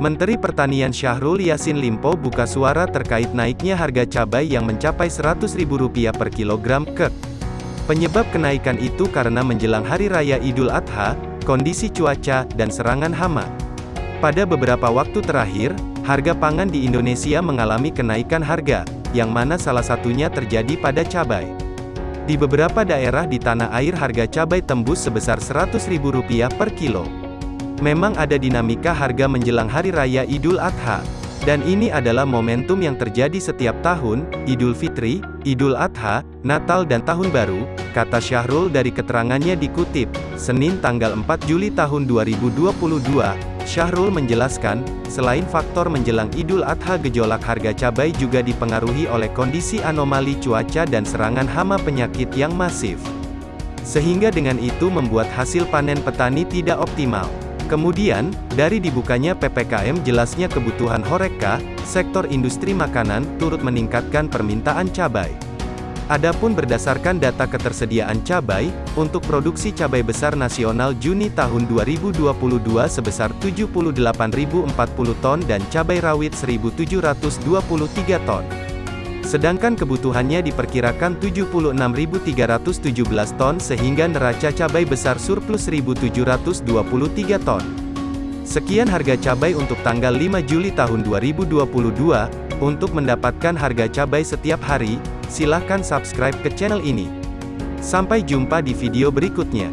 Menteri Pertanian Syahrul Yassin Limpo buka suara terkait naiknya harga cabai yang mencapai Rp100.000 per kilogram, ke. Penyebab kenaikan itu karena menjelang Hari Raya Idul Adha, kondisi cuaca, dan serangan hama. Pada beberapa waktu terakhir, harga pangan di Indonesia mengalami kenaikan harga, yang mana salah satunya terjadi pada cabai. Di beberapa daerah di tanah air harga cabai tembus sebesar Rp100.000 per kilo. Memang ada dinamika harga menjelang Hari Raya Idul Adha. Dan ini adalah momentum yang terjadi setiap tahun, Idul Fitri, Idul Adha, Natal dan Tahun Baru, kata Syahrul dari keterangannya dikutip, Senin tanggal 4 Juli tahun 2022, Syahrul menjelaskan, selain faktor menjelang Idul Adha gejolak harga cabai juga dipengaruhi oleh kondisi anomali cuaca dan serangan hama penyakit yang masif. Sehingga dengan itu membuat hasil panen petani tidak optimal. Kemudian, dari dibukanya PPKM jelasnya kebutuhan Horeca, sektor industri makanan, turut meningkatkan permintaan cabai. Adapun berdasarkan data ketersediaan cabai, untuk produksi cabai besar nasional Juni tahun 2022 sebesar 78.040 ton dan cabai rawit 1.723 ton. Sedangkan kebutuhannya diperkirakan 76.317 ton sehingga neraca cabai besar surplus 1.723 ton. Sekian harga cabai untuk tanggal 5 Juli tahun 2022. Untuk mendapatkan harga cabai setiap hari, silahkan subscribe ke channel ini. Sampai jumpa di video berikutnya.